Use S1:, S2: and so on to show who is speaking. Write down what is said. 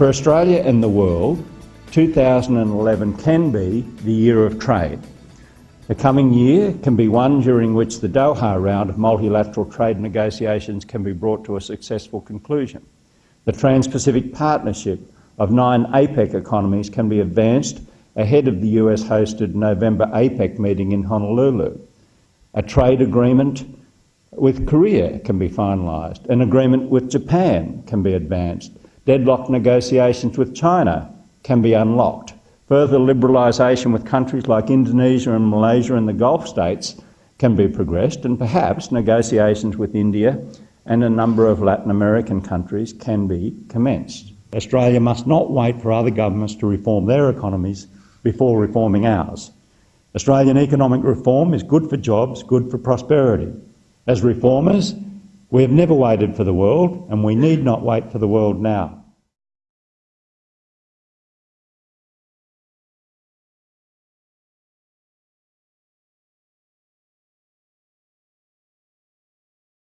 S1: For Australia and the world, 2011 can be the year of trade. The coming year can be one during which the Doha round of multilateral trade negotiations can be brought to a successful conclusion. The Trans-Pacific Partnership of nine APEC economies can be advanced ahead of the US-hosted November APEC meeting in Honolulu. A trade agreement with Korea can be finalised. An agreement with Japan can be advanced. Deadlock negotiations with China can be unlocked. Further liberalisation with countries like Indonesia and Malaysia and the Gulf states can be progressed and perhaps negotiations with India and a number of Latin American countries can be commenced. Australia must not wait for other governments to reform their economies before reforming ours. Australian economic reform is good for jobs, good for prosperity. As reformers, we have never waited for the world and we need not wait for the world now.